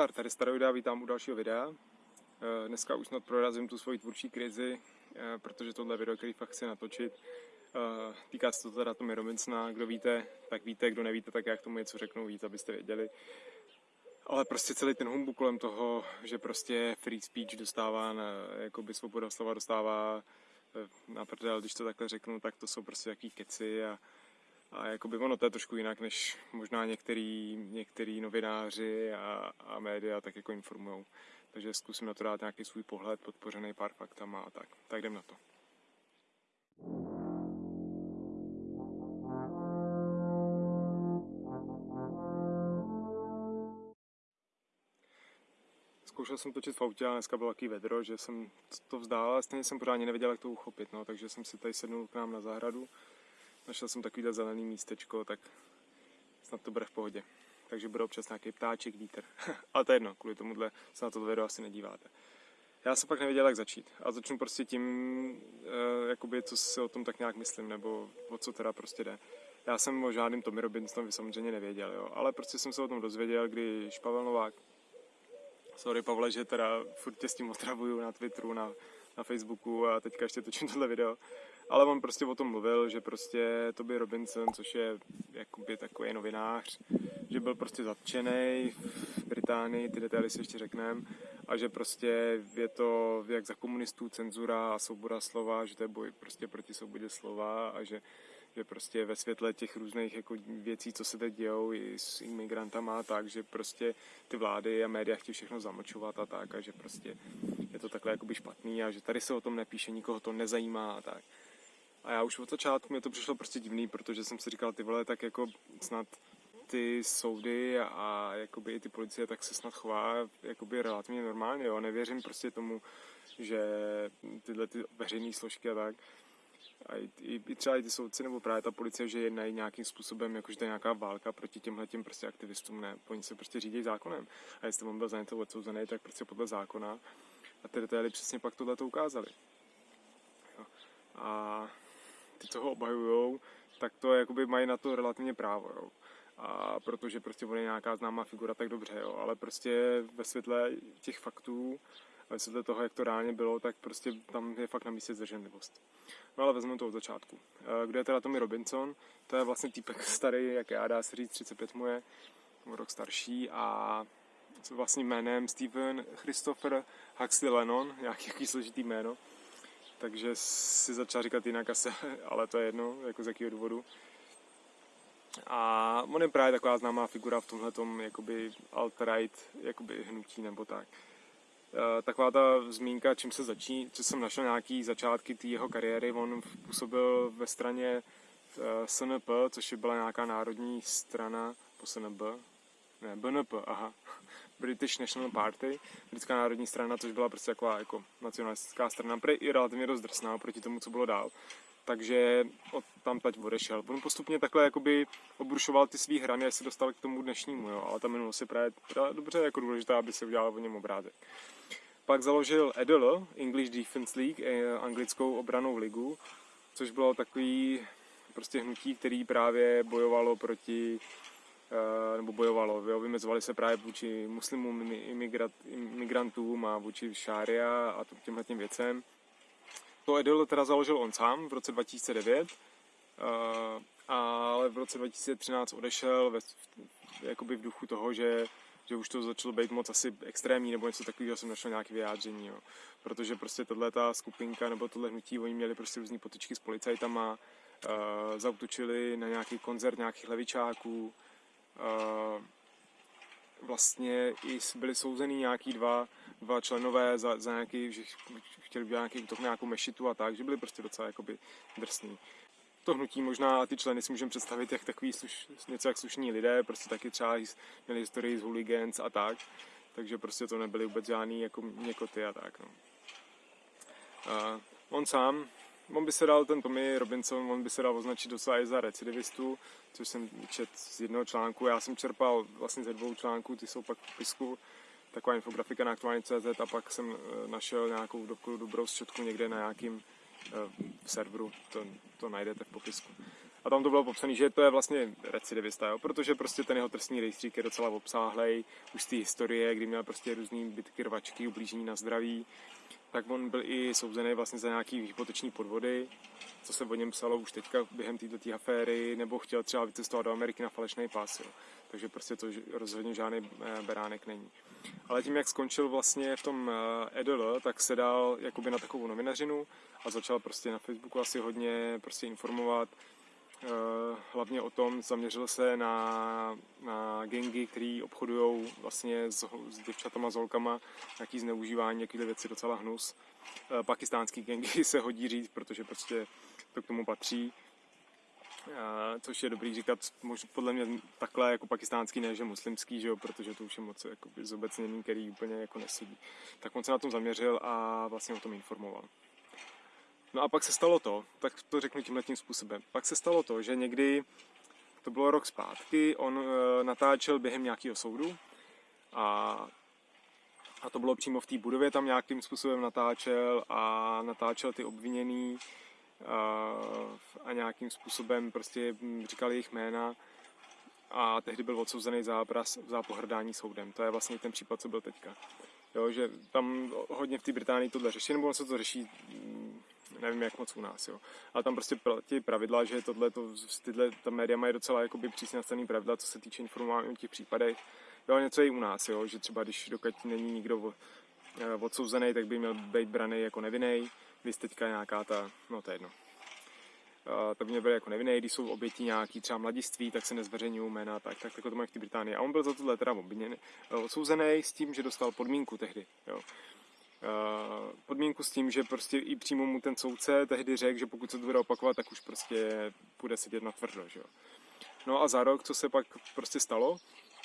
Zdar, tady Staroida, vítám u dalšího videa. Eh, dneska už snad prorazím tu svoji tvůrčí krizi, eh, protože tohle video, který fakt chci natočit, eh, týká se to teda Tommy Robinsona. Kdo víte, tak víte, kdo nevíte, tak já k tomu něco řeknu víc, abyste věděli. Ale prostě celý ten humbuk kolem toho, že prostě free speech dostává, na, jakoby svoboda slova dostává na prdel, když to takhle řeknu, tak to jsou prostě jaký keci a, a jakoby ono to je trošku jinak, než možná některý, některý novináři a, a média tak jako informují. Takže zkusím na to dát nějaký svůj pohled, podpořený pár faktama a tak. Tak jdem na to. Zkoušel jsem točit v autě a dneska bylo takový vedro, že jsem to vzdál, ale stejně jsem pořádně nevěděl, jak to uchopit, no, takže jsem si tady sednul k nám na zahradu Našel jsem takovýhle zelený místečko, tak snad to bude v pohodě. Takže bude občas nějaký ptáček, vítr. Ale to je jedno, kvůli tomuhle se na to video asi nedíváte. Já jsem pak nevěděl, jak začít. A začnu prostě tím, uh, jakoby, co si o tom tak nějak myslím, nebo o co teda prostě jde. Já jsem o žádným Tommy Robinsonovi samozřejmě nevěděl, jo. ale prostě jsem se o tom dozvěděl, když Pavel Novák, sorry Pavle, že teda furt tě s tím otravuju na Twitteru, na, na Facebooku a teďka ještě točím tohle video, ale on prostě o tom mluvil, že prostě Toby Robinson, což je jakoby takový novinář, že byl prostě zatčený v Británii, ty detaily si ještě řekneme, a že prostě je to jak za komunistů cenzura a svoboda slova, že to je boj prostě proti svobodě slova a že, že prostě ve světle těch různých jako věcí, co se teď dějou i s imigrantama, tak, že prostě ty vlády a média chtějí všechno zamlčovat a tak a že prostě je to takhle jakoby špatný a že tady se o tom nepíše, nikoho to nezajímá a tak. A já už od začátku mi to přišlo prostě divný, protože jsem si říkal, ty vole, tak jako snad ty soudy a jakoby i ty policie tak se snad chová jakoby relativně normálně, jo. Nevěřím prostě tomu, že tyhle ty veřejné složky a tak, a i, i, i třeba i ty soudci nebo právě ta policie, že jednají nějakým způsobem, jakože to je nějaká válka proti těmhle těm prostě aktivistům, ne, oni se prostě řídí zákonem. A jestli on byl za něco odsouzený, tak prostě podle zákona. A ty detaily přesně pak tohle to ukázali. Jo. A co ho obhajují, tak to jakoby mají na to relativně právo, jo. A protože prostě on je nějaká známá figura, tak dobře, jo. Ale prostě ve světle těch faktů, ve světle toho, jak to reálně bylo, tak prostě tam je fakt na místě zdrženlivost. No ale vezmu to od začátku. Eh, kdo je teda Tommy Robinson? To je vlastně týpek starý, jak já dá se říct, 35 mu je, rok starší a s vlastním jménem Stephen Christopher Huxley Lennon, nějaký složitý jméno takže si začal říkat jinak asi, ale to je jedno, jako z jakého důvodu. A on je právě taková známá figura v tomhle jakoby alt-right jakoby hnutí nebo tak. E, taková ta zmínka, čím se začí, co jsem našel nějaký začátky té jeho kariéry, on působil ve straně e, SNP, což byla nějaká národní strana po SNB, ne, BNP, aha, British National Party, britská národní strana, což byla prostě taková jako nacionalistická strana, prý i relativně dost drsná proti tomu, co bylo dál. Takže od tam tať odešel. On postupně takhle jakoby obrušoval ty svý hrany, až se dostal k tomu dnešnímu, jo. ale ta minulost je právě dobře jako důležitá, aby se udělal o něm obrázek. Pak založil EDL, English Defense League, eh, anglickou obranou ligu, což bylo takový prostě hnutí, který právě bojovalo proti nebo bojovalo, jo, vymezovali se právě vůči muslimům, imigrantům a vůči šária a těmhle těm věcem. To Edel teda založil on sám v roce 2009, eh, ale v roce 2013 odešel ve, jakoby v duchu toho, že, že už to začalo být moc asi extrémní nebo něco takového, jsem našel nějaké vyjádření, jo. protože prostě tahle ta skupinka nebo tohle hnutí, oni měli prostě různé potičky s policajtama, uh, zautočili na nějaký koncert nějakých levičáků, vlastně i byli souzení nějaký dva, dva členové za, za nějaký, že chtěli být nějaký útok nějakou mešitu a tak, že byli prostě docela jakoby drsní. To hnutí možná ty členy si můžeme představit jak takový sluš, něco jak slušní lidé, prostě taky třeba měli historii z hooligans a tak, takže prostě to nebyly vůbec žádný jako někoty a tak. No. A on sám on by se dal, ten Tommy Robinson, on by se dal označit docela i za recidivistu, což jsem čet z jednoho článku. Já jsem čerpal vlastně ze dvou článků, ty jsou pak v popisku, taková infografika na aktuální.cz a pak jsem eh, našel nějakou dobrou, dobrou zčetku někde na nějakým uh, serveru, to, to najdete v popisku. A tam to bylo popsané, že to je vlastně recidivista, jo? protože prostě ten jeho trestní rejstřík je docela obsáhlej, už z té historie, kdy měl prostě různý bitky, rvačky, ublížení na zdraví, tak on byl i souzený vlastně za nějaký hypoteční podvody, co se o něm psalo už teďka během této aféry, nebo chtěl třeba vycestovat do Ameriky na falešný pas. Jo. Takže prostě to rozhodně žádný eh, beránek není. Ale tím, jak skončil vlastně v tom EDL, tak se dal jakoby na takovou novinařinu a začal prostě na Facebooku asi hodně prostě informovat, Eh, hlavně o tom, zaměřil se na, na gengy, který obchodují vlastně s, s děvčatama, s holkama, nějaký zneužívání, nějaké věci, docela hnus. Eh, pakistánský gengy se hodí říct, protože prostě to k tomu patří. Uh, což je dobrý říkat, možná podle mě takhle jako pakistánský, ne že muslimský, že jo, protože to už je moc jakoby, zobecnění, který úplně jako nesedí. Tak on se na tom zaměřil a vlastně o tom informoval. No a pak se stalo to, tak to řeknu tímhle tím způsobem. Pak se stalo to, že někdy, to bylo rok zpátky, on e, natáčel během nějakého soudu a, a to bylo přímo v té budově, tam nějakým způsobem natáčel a natáčel ty obviněný a, a nějakým způsobem prostě říkal jejich jména a tehdy byl odsouzený za, za pohrdání soudem. To je vlastně ten případ, co byl teďka. Jo, že tam hodně v té Británii tohle řeší, nebo se to řeší nevím jak moc u nás, jo. Ale tam prostě platí pravidla, že tohle, to, tyhle, ta média mají docela jakoby přísně nastavený pravidla, co se týče informování o těch případech. Jo, něco i u nás, jo, že třeba když dokud není nikdo eh, odsouzený, tak by měl být braný jako nevinný. Vy teďka nějaká ta, no to je jedno. Uh, tak by měl být jako nevinný, když jsou oběti nějaký třeba mladiství, tak se nezveřejňují jména, tak, tak, tak to mají v té Británii. A on byl za tohle teda obviněný, eh, odsouzený s tím, že dostal podmínku tehdy. Jo. Eh, podmínku s tím, že prostě i přímo mu ten soudce tehdy řekl, že pokud se to bude opakovat, tak už prostě bude sedět na tvrdo, že jo. No a za rok, co se pak prostě stalo,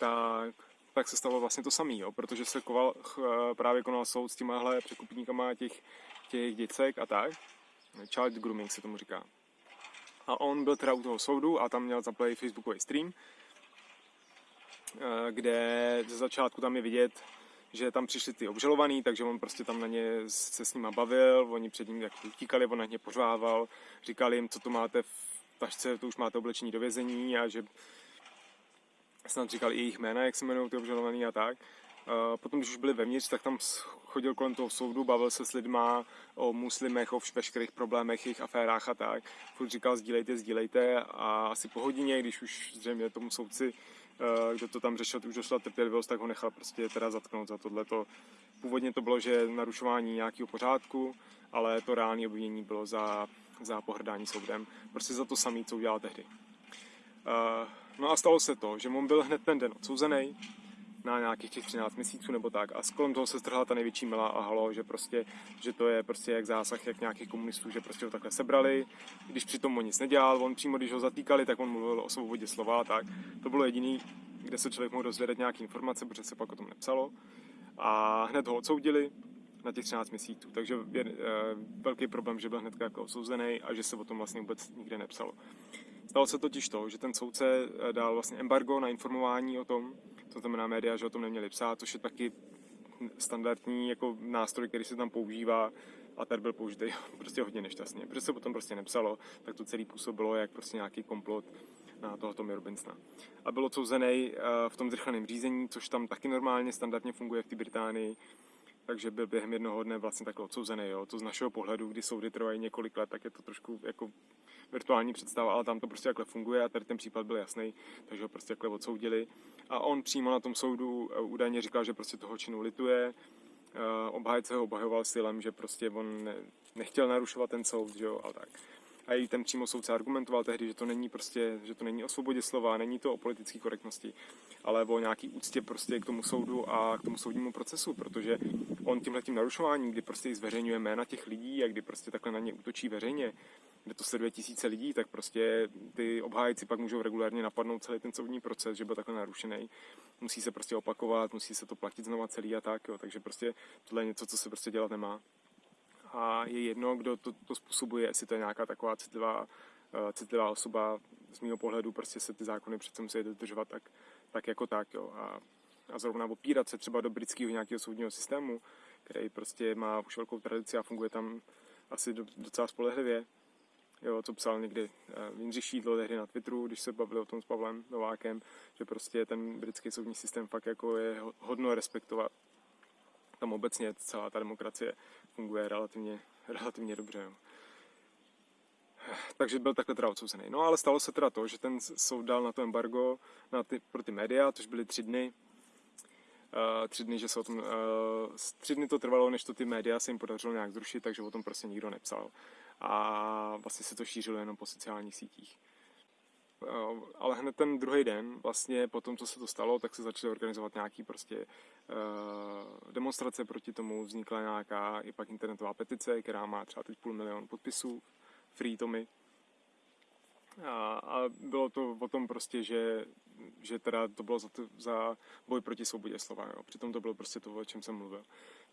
tak, tak se stalo vlastně to samé, jo, protože se koval, právě konal soud s těmahle překupníkama těch, těch děcek a tak. Child grooming se tomu říká. A on byl teda u toho soudu a tam měl zaplay Facebookový stream, eh, kde ze začátku tam je vidět, že tam přišli ty obžalovaný, takže on prostě tam na ně se s nima bavil, oni před ním jak utíkali, on na ně pořvával, říkali jim, co to máte v tašce, to už máte oblečení do vězení a že snad říkali i jejich jména, jak se jmenují ty obžalovaný a tak. A potom, když už byli vevnitř, tak tam chodil kolem toho soudu, bavil se s lidma o muslimech, o veškerých problémech, jejich aférách a tak. Furt říkal, sdílejte, sdílejte a asi po hodině, když už zřejmě tomu soudci kdo to tam řešil, už došla trpělivost, tak ho nechal prostě teda zatknout za tohleto. Původně to bylo, že narušování nějakého pořádku, ale to reální obvinění bylo za, za pohrdání soudem. Prostě za to samé, co udělal tehdy. Eh, no a stalo se to, že on byl hned ten den odsouzený na nějakých těch 13 měsíců nebo tak a kolem toho se strhla ta největší mila a halo, že prostě, že to je prostě jak zásah jak nějakých komunistů, že prostě ho takhle sebrali, když přitom on nic nedělal, on přímo když ho zatýkali, tak on mluvil o svobodě slova a tak. To bylo jediný, kde se člověk mohl dozvědět nějaké informace, protože se pak o tom nepsalo. A hned ho odsoudili na těch 13 měsíců. Takže je e, velký problém, že byl hned jako odsouzený a že se o tom vlastně vůbec nikde nepsalo. Stalo se totiž to, že ten soudce eh, dal vlastně embargo na informování o tom, to znamená média, že o tom neměli psát, což je taky standardní jako nástroj, který se tam používá a ten byl použitý prostě hodně nešťastně. Protože se potom prostě nepsalo, tak to celý působilo jak prostě nějaký komplot na toho Tommy Robinsona. A byl odsouzený eh, v tom zrychleném řízení, což tam taky normálně standardně funguje v té Británii, takže byl během jednoho dne vlastně takhle odsouzený. Jo. To z našeho pohledu, kdy soudy trvají několik let, tak je to trošku jako virtuální představa, ale tam to prostě takhle funguje a tady ten případ byl jasný, takže ho prostě takhle odsoudili. A on přímo na tom soudu eh, údajně říkal, že prostě toho činu lituje, eh, obhájce ho obhajoval silem, že prostě on nechtěl narušovat ten soud, že jo, a tak. A i ten přímo soudce argumentoval tehdy, že to není prostě, že to není o svobodě slova, není to o politické korektnosti, ale o nějaký úctě prostě k tomu soudu a k tomu soudnímu procesu, protože on tímhle tím narušováním, kdy prostě zveřejňuje jména těch lidí a kdy prostě takhle na ně útočí veřejně, kde to sleduje tisíce lidí, tak prostě ty obhájci pak můžou regulárně napadnout celý ten soudní proces, že byl takhle narušený. Musí se prostě opakovat, musí se to platit znova celý a tak, jo. takže prostě tohle je něco, co se prostě dělat nemá. A je jedno, kdo to, to způsobuje, jestli to je nějaká taková citlivá, uh, citlivá osoba, z mého pohledu prostě se ty zákony přece musí dodržovat tak, tak jako tak, jo. A, a zrovna opírat se třeba do britského nějakého soudního systému, který prostě má už velkou tradici a funguje tam asi docela spolehlivě, jo, co psal někdy uh, Jindřich Šídlo tehdy na Twitteru, když se bavili o tom s Pavlem Novákem, že prostě ten britský soudní systém fakt jako je hodno respektovat. Tam obecně celá ta demokracie funguje relativně, relativně dobře. Jo. Takže byl takhle teda odsouzený. No ale stalo se teda to, že ten soud dal na to embargo na ty, pro ty média, což byly tři dny. Uh, tři dny, že se o tom, uh, tři dny to trvalo, než to ty média se jim podařilo nějak zrušit, takže o tom prostě nikdo nepsal. A vlastně se to šířilo jenom po sociálních sítích. Uh, ale hned ten druhý den, vlastně po tom, co se to stalo, tak se začaly organizovat nějaký prostě uh, demonstrace proti tomu, vznikla nějaká i pak internetová petice, která má třeba teď půl milion podpisů, Free Tommy. A, a bylo to o tom prostě, že, že teda to bylo za, to, za boj proti svobodě slova. Jo. Přitom to bylo prostě to, o čem jsem mluvil.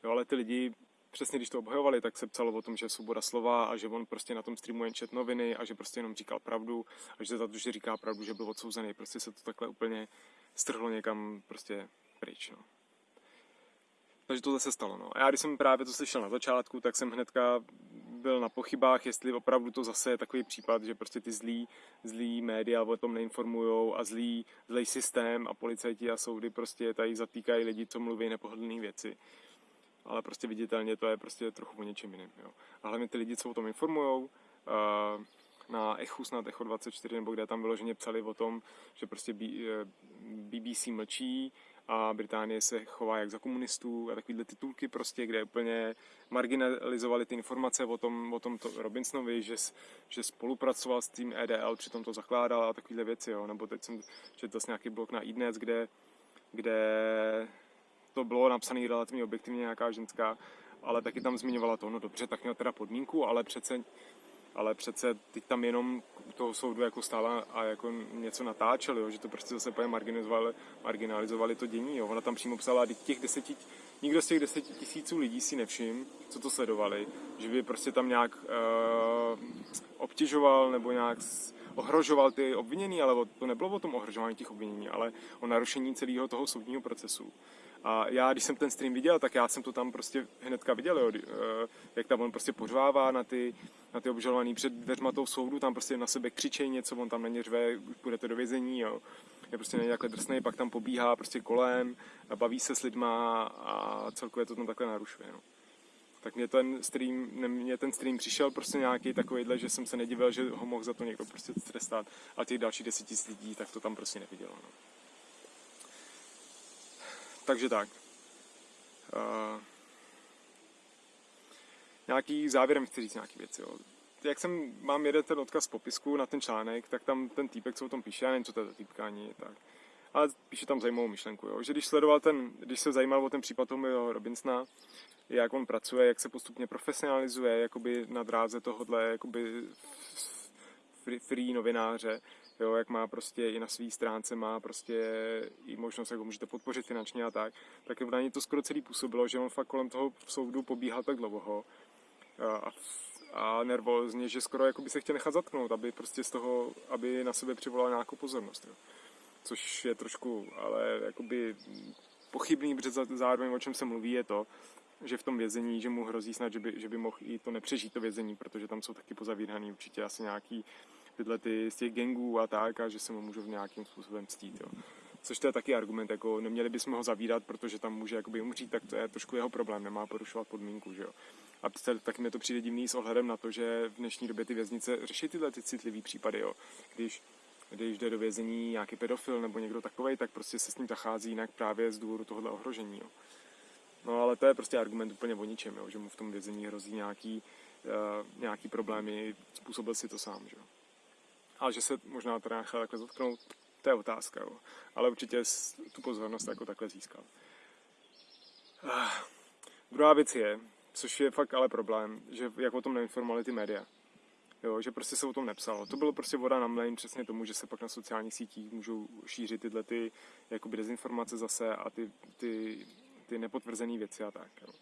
Jo, ale ty lidi, přesně když to obhajovali, tak se psalo o tom, že je svoboda slova a že on prostě na tom streamu jen čet noviny a že prostě jenom říkal pravdu a že za to, že říká pravdu, že byl odsouzený. Prostě se to takhle úplně strhlo někam prostě pryč. No. Takže tohle se stalo. No. A já když jsem právě to slyšel na začátku, tak jsem hnedka byl na pochybách, jestli opravdu to zase je takový případ, že prostě ty zlí, zlí média o tom neinformují a zlý, zlý systém a policajti a soudy prostě tady zatýkají lidi, co mluví nepohodlné věci. Ale prostě viditelně to je prostě trochu o něčem jiném. Jo. A hlavně ty lidi, co o tom informují, uh, na Echu, snad Echo 24, nebo kde tam vyloženě psali o tom, že prostě BBC eh, mlčí, a Británie se chová jak za komunistů a takovýhle titulky prostě, kde úplně marginalizovali ty informace o tom, o tom to Robinsonovi, že, že spolupracoval s tím EDL, přitom to zakládal a takovýhle věci, jo. nebo teď jsem četl nějaký blok na iDnes, kde, kde to bylo napsané relativně objektivně nějaká ženská, ale taky tam zmiňovala to, no dobře, tak měl teda podmínku, ale přece ale přece teď tam jenom toho soudu jako stála a jako něco natáčeli, jo, že to prostě zase marginalizovali, marginalizovali to dění. Jo. Ona tam přímo psala, těch deseti, nikdo z těch deseti tisíců lidí si nevšim, co to sledovali, že by prostě tam nějak uh, obtěžoval nebo nějak ohrožoval ty obvinění, ale to nebylo o tom ohrožování těch obvinění, ale o narušení celého toho soudního procesu. A já, když jsem ten stream viděl, tak já jsem to tam prostě hnedka viděl, jo, eh, jak tam on prostě pořvává na ty, na ty obžalovaný před dveřma toho soudu, tam prostě na sebe křičej něco, on tam na ně řve, půjdete do vězení, jo. Je prostě takhle drsný, pak tam pobíhá prostě kolem, baví se s lidma a celkově to tam takhle narušuje, no. Tak mě ten stream, mě ten stream přišel prostě nějaký takovýhle, že jsem se nedivil, že ho mohl za to někdo prostě trestat a těch dalších deset tisíc lidí, tak to tam prostě nevidělo, no. Takže tak. Uh, nějaký závěrem chci říct nějaký věci. Jo. Jak jsem, mám jeden ten odkaz v popisku na ten článek, tak tam ten týpek, co o tom píše, já nevím, co to je za týpka ani, tak. Ale píše tam zajímavou myšlenku, jo. že když sledoval ten, když se zajímal o ten případ toho Robinsona, jak on pracuje, jak se postupně profesionalizuje, jakoby na dráze tohohle, jakoby free, free novináře, jo, jak má prostě i na své stránce má prostě i možnost, jak ho můžete podpořit finančně a tak, tak na něj to skoro celý působilo, že on fakt kolem toho soudu pobíhal tak dlouho a, a nervózně, že skoro jako by se chtěl nechat zatknout, aby prostě z toho, aby na sebe přivolal nějakou pozornost. Jo. Což je trošku, ale jakoby pochybný, protože zároveň o čem se mluví je to, že v tom vězení, že mu hrozí snad, že by, že by mohl i to nepřežít to vězení, protože tam jsou taky pozavíraný určitě asi nějaký tyhle ty z těch gangů a tak a že se mu můžou nějakým způsobem ctít. Jo. Což to je taky argument, jako neměli bychom ho zavírat, protože tam může jakoby umřít, tak to je trošku jeho problém, nemá porušovat podmínku, že jo. A taky mi to přijde divný s ohledem na to, že v dnešní době ty věznice řeší tyhle ty citlivé případy, jo. Když když jde do vězení nějaký pedofil nebo někdo takový, tak prostě se s ním zachází jinak právě z důvodu tohohle ohrožení. Jo. No ale to je prostě argument úplně o ničem, jo, že mu v tom vězení hrozí nějaký, uh, nějaký problémy, způsobil si to sám. Že? Ale že se možná teda nechal takhle zatknout, to je otázka, jo. ale určitě tu pozornost jako takhle získal. Uh, druhá věc je, což je fakt ale problém, že jak o tom neinformovali ty média. Jo, že prostě se o tom nepsalo. To bylo prostě voda na mlejn přesně tomu, že se pak na sociálních sítích můžou šířit tyhle ty jakoby dezinformace zase a ty, ty ty nepotvrzené věci a tak. Jo.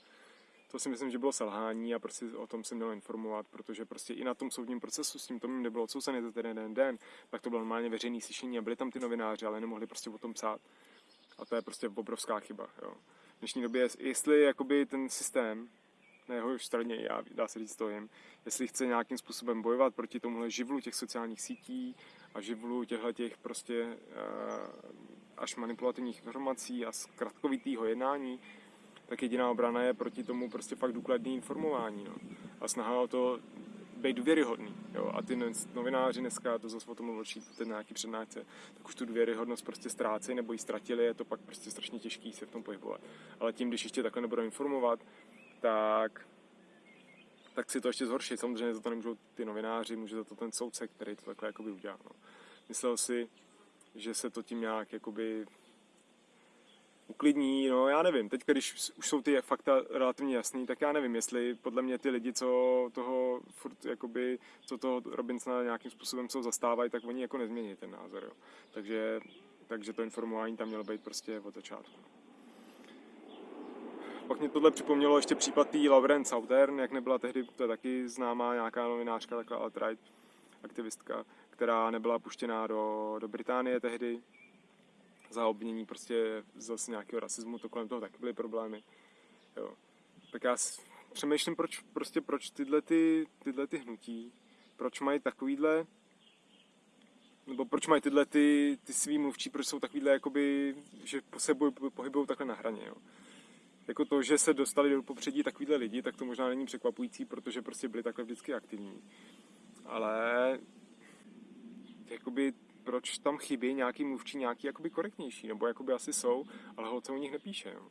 To si myslím, že bylo selhání a prostě o tom se mělo informovat, protože prostě i na tom soudním procesu s tím Tomem nebylo odsouzený za ten jeden den, tak to bylo normálně veřejný slyšení a byli tam ty novináři, ale nemohli prostě o tom psát. A to je prostě obrovská chyba. Jo. V dnešní době, jestli jakoby ten systém na jeho straně já, dá se říct, stojím. Jestli chce nějakým způsobem bojovat proti tomuhle živlu těch sociálních sítí a živlu těchto těch prostě uh, až manipulativních informací a zkratkovitýho jednání, tak jediná obrana je proti tomu prostě fakt důkladný informování. No. A snaha o to být důvěryhodný. Jo? A ty novináři dneska, to zase o tom mluvčí, ten nějaký přednášce, tak už tu důvěryhodnost prostě ztrácejí nebo ji ztratili, je to pak prostě strašně těžký se v tom pohybovat. Ale tím, když ještě takhle nebudou informovat, tak tak si to ještě zhorší. Samozřejmě za to nemůžou ty novináři, může za to ten soudce, který to takhle jakoby udělá. No. Myslel si, že se to tím nějak jakoby uklidní, no já nevím, teď když už jsou ty fakta relativně jasný, tak já nevím, jestli podle mě ty lidi, co toho furt, jakoby, co toho Robinsona nějakým způsobem jsou zastávají, tak oni jako nezmění ten názor, jo. Takže, takže to informování tam mělo být prostě od začátku. Pak mě tohle připomnělo ještě případ tý Lauren Southern, jak nebyla tehdy, to je taky známá nějaká novinářka, taková alt-right aktivistka, která nebyla puštěná do, do Británie tehdy, za obvinění prostě zase nějakého rasismu, to kolem toho taky byly problémy. Jo. Tak já přemýšlím, proč, prostě proč tyhle, ty, tyhle ty hnutí, proč mají takovýhle, nebo proč mají tyhle ty, ty svý mluvčí, proč jsou takovýhle, jakoby, že se pohybují takhle na hraně. Jo. Jako to, že se dostali do popředí takovýhle lidi, tak to možná není překvapující, protože prostě byli takhle vždycky aktivní. Ale jakoby proč tam chybí nějaký mluvčí, nějaký jakoby korektnější, nebo jakoby asi jsou, ale holce o nich nepíše. Jo.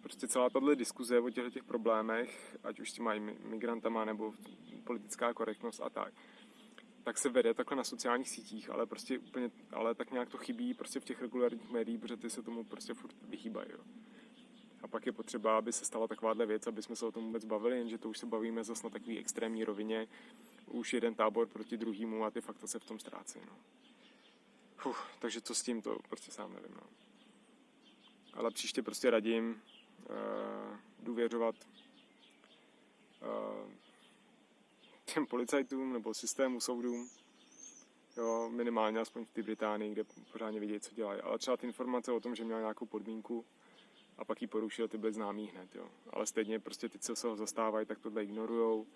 Prostě celá tato diskuze o těchto těch problémech, ať už s těma migrantama nebo politická korektnost a tak, tak se vede takhle na sociálních sítích, ale prostě úplně, ale tak nějak to chybí prostě v těch regulárních médiích, protože ty se tomu prostě furt vyhýbají. Jo. A pak je potřeba, aby se stala takováhle věc, aby jsme se o tom vůbec bavili, jenže to už se bavíme zase na takové extrémní rovině, už jeden tábor proti druhému a ty fakta se v tom ztrácí. No. Uf, takže co s tím, to prostě sám nevím. No. Ale příště prostě radím uh, důvěřovat uh, těm policajtům nebo systému soudům, jo, minimálně aspoň v té Británii, kde pořádně vědějí, co dělají. Ale třeba ty informace o tom, že měl nějakou podmínku a pak ji porušil, ty byly známý hned. Jo. Ale stejně prostě ty, co se ho zastávají, tak tohle ignorujou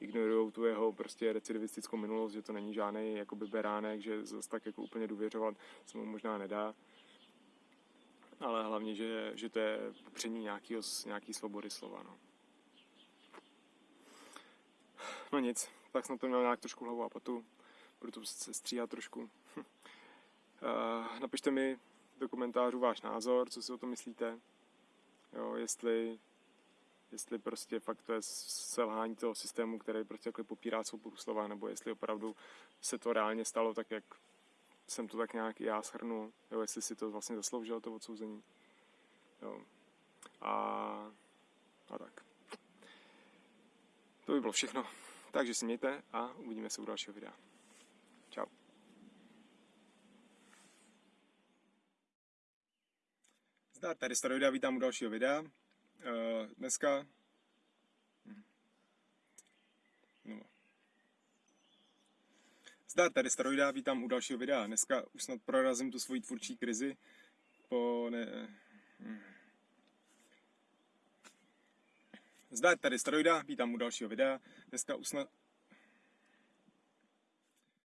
ignorují tu jeho prostě recidivistickou minulost, že to není žádný jakoby beránek, že zase tak jako úplně důvěřovat se mu možná nedá. Ale hlavně, že, že to je popření nějakýho, nějaký svobody slova. No. no nic, tak jsem to měl nějak trošku hlavu a patu. Budu to se stříhat trošku. uh, napište mi do komentářů váš názor, co si o tom myslíte. Jo, jestli jestli prostě fakt to je selhání toho systému, který prostě jako popírá svobodu slova, nebo jestli opravdu se to reálně stalo tak, jak jsem to tak nějak já shrnul, jo, jestli si to vlastně zasloužilo to odsouzení. Jo. A, a tak. To by bylo všechno. Takže si mějte a uvidíme se u dalšího videa. Čau. Zdar, tady Staroida, vítám u dalšího videa. Uh, dneska no. Zdar, tady Staroida, vítám u dalšího videa. Dneska už snad prorazím tu svoji tvůrčí krizi po ne... Hm. Zdar, tady Staroida, vítám u dalšího videa. Dneska už snad,